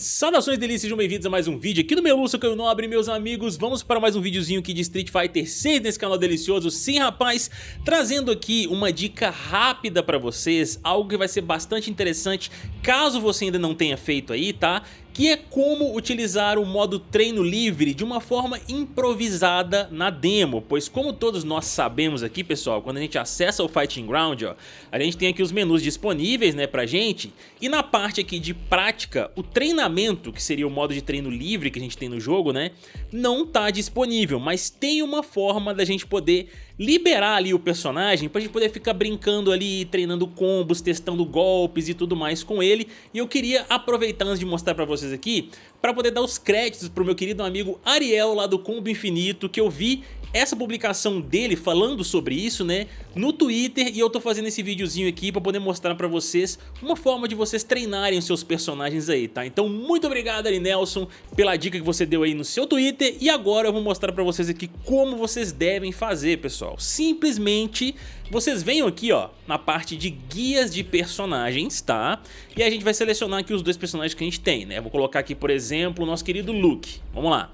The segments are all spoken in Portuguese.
Saudações delícias, sejam bem-vindos a mais um vídeo aqui do meu Lúcio Caio Nobre, meus amigos Vamos para mais um videozinho aqui de Street Fighter 6 nesse canal delicioso Sim, rapaz, trazendo aqui uma dica rápida pra vocês Algo que vai ser bastante interessante caso você ainda não tenha feito aí, tá? Que é como utilizar o modo treino livre de uma forma improvisada na demo, pois como todos nós sabemos aqui pessoal, quando a gente acessa o Fighting Ground, ó, a gente tem aqui os menus disponíveis né, pra gente, e na parte aqui de prática, o treinamento, que seria o modo de treino livre que a gente tem no jogo, né, não tá disponível, mas tem uma forma da gente poder liberar ali o personagem pra gente poder ficar brincando ali, treinando combos, testando golpes e tudo mais com ele. E eu queria aproveitar antes de mostrar pra vocês aqui, pra poder dar os créditos pro meu querido amigo Ariel lá do Combo Infinito, que eu vi essa publicação dele falando sobre isso, né, no Twitter e eu tô fazendo esse videozinho aqui pra poder mostrar pra vocês uma forma de vocês treinarem os seus personagens aí, tá? Então muito obrigado Ari Nelson pela dica que você deu aí no seu Twitter e agora eu vou mostrar pra vocês aqui como vocês devem fazer, pessoal. Simplesmente vocês venham aqui, ó, na parte de guias de personagens, tá? E a gente vai selecionar aqui os dois personagens que a gente tem, né? vou colocar aqui, por exemplo, o nosso querido Luke. Vamos lá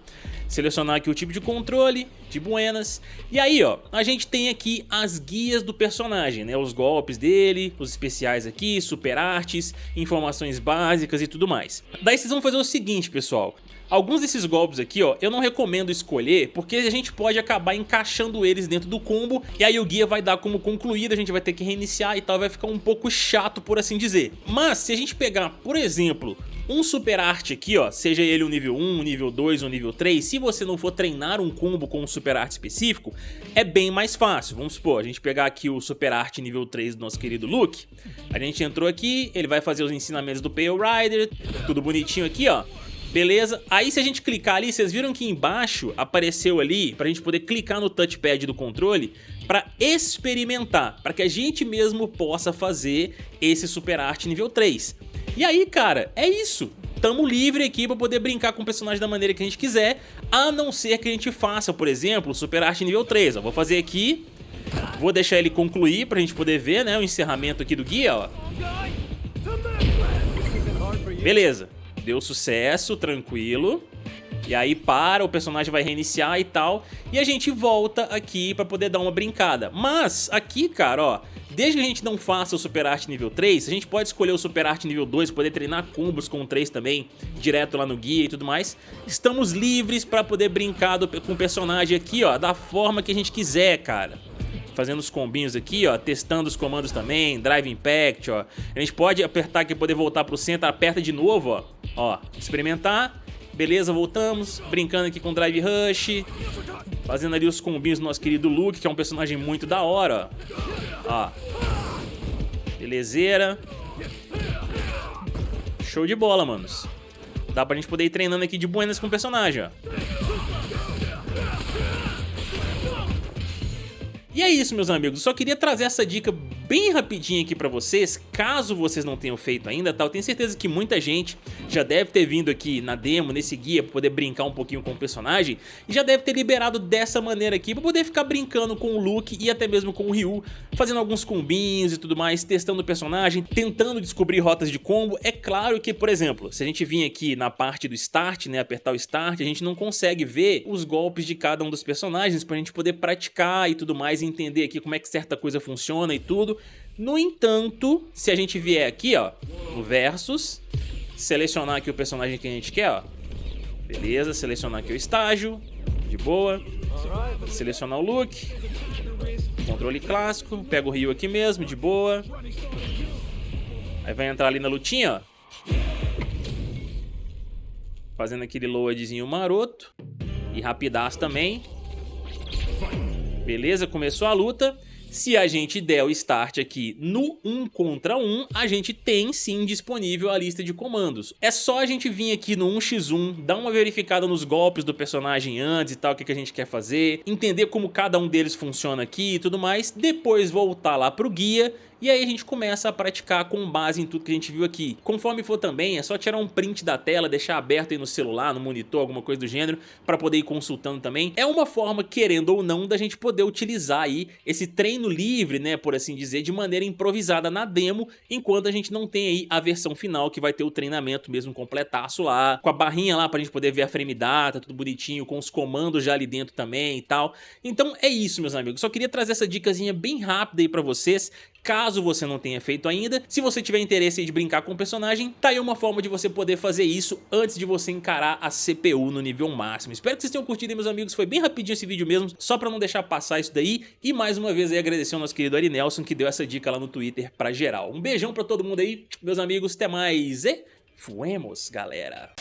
selecionar aqui o tipo de controle, de buenas, e aí ó, a gente tem aqui as guias do personagem, né, os golpes dele, os especiais aqui, super artes, informações básicas e tudo mais. Daí vocês vão fazer o seguinte pessoal, Alguns desses golpes aqui, ó, eu não recomendo escolher, porque a gente pode acabar encaixando eles dentro do combo, e aí o guia vai dar como concluído, a gente vai ter que reiniciar e tal, vai ficar um pouco chato, por assim dizer. Mas, se a gente pegar, por exemplo, um super arte aqui, ó, seja ele o nível 1, o nível 2 ou nível 3, se você não for treinar um combo com um super arte específico, é bem mais fácil. Vamos supor, a gente pegar aqui o super arte nível 3 do nosso querido Luke, a gente entrou aqui, ele vai fazer os ensinamentos do Pale Rider, tudo bonitinho aqui, ó. Beleza? Aí se a gente clicar ali, vocês viram que embaixo apareceu ali pra gente poder clicar no touchpad do controle para experimentar, para que a gente mesmo possa fazer esse Super Art nível 3. E aí, cara, é isso. Tamo livre aqui pra poder brincar com o personagem da maneira que a gente quiser, a não ser que a gente faça, por exemplo, Super Arte nível 3. Ó, vou fazer aqui, vou deixar ele concluir pra gente poder ver, né, o encerramento aqui do guia, ó. Beleza, deu sucesso, tranquilo. E aí para, o personagem vai reiniciar e tal, e a gente volta aqui pra poder dar uma brincada. Mas aqui, cara, ó, Desde que a gente não faça o Super Arte nível 3, a gente pode escolher o Super Arte nível 2, poder treinar combos com o 3 também, direto lá no guia e tudo mais. Estamos livres para poder brincar do, com o personagem aqui, ó, da forma que a gente quiser, cara fazendo os combinhos aqui, ó, testando os comandos também, Drive Impact, ó. A gente pode apertar aqui, poder voltar pro centro, aperta de novo, ó, ó, experimentar, beleza, voltamos, brincando aqui com Drive Rush, fazendo ali os combinhos do nosso querido Luke, que é um personagem muito da hora, ó. Belezeira. Show de bola, manos. Dá pra gente poder ir treinando aqui de buenas com o personagem, ó. E é isso, meus amigos. só queria trazer essa dica bem rapidinho aqui pra vocês, caso vocês não tenham feito ainda, tá? Eu tenho certeza que muita gente já deve ter vindo aqui na demo, nesse guia, pra poder brincar um pouquinho com o personagem, e já deve ter liberado dessa maneira aqui, pra poder ficar brincando com o Luke e até mesmo com o Ryu, fazendo alguns combinhos e tudo mais, testando o personagem, tentando descobrir rotas de combo. É claro que, por exemplo, se a gente vir aqui na parte do Start, né, apertar o Start, a gente não consegue ver os golpes de cada um dos personagens pra gente poder praticar e tudo mais, entender aqui como é que certa coisa funciona e tudo. No entanto, se a gente vier aqui, ó, no Versus, selecionar aqui o personagem que a gente quer, ó. Beleza, selecionar aqui o estágio, de boa. Selecionar o look. Controle clássico, pega o Ryu aqui mesmo, de boa. Aí vai entrar ali na lutinha, ó. Fazendo aquele loadzinho maroto. E rapidaço também. Beleza, começou a luta. Se a gente der o start aqui no 1 contra 1, a gente tem sim disponível a lista de comandos. É só a gente vir aqui no 1x1, dar uma verificada nos golpes do personagem antes e tal, o que, que a gente quer fazer, entender como cada um deles funciona aqui e tudo mais, depois voltar lá pro guia e aí a gente começa a praticar com base em tudo que a gente viu aqui. Conforme for também, é só tirar um print da tela, deixar aberto aí no celular, no monitor, alguma coisa do gênero, para poder ir consultando também. É uma forma, querendo ou não, da gente poder utilizar aí esse treino livre, né, por assim dizer, de maneira improvisada na demo, enquanto a gente não tem aí a versão final que vai ter o treinamento mesmo completaço lá, com a barrinha lá pra gente poder ver a frame data, tudo bonitinho, com os comandos já ali dentro também e tal. Então é isso, meus amigos. Só queria trazer essa dicasinha bem rápida aí pra vocês, caso você não tenha feito ainda. Se você tiver interesse de brincar com o personagem, tá aí uma forma de você poder fazer isso antes de você encarar a CPU no nível máximo. Espero que vocês tenham curtido meus amigos. Foi bem rapidinho esse vídeo mesmo, só pra não deixar passar isso daí. E mais uma vez aí agradecer ao nosso querido Ari Nelson que deu essa dica lá no Twitter pra geral. Um beijão pra todo mundo aí, meus amigos. Até mais e fuemos, galera!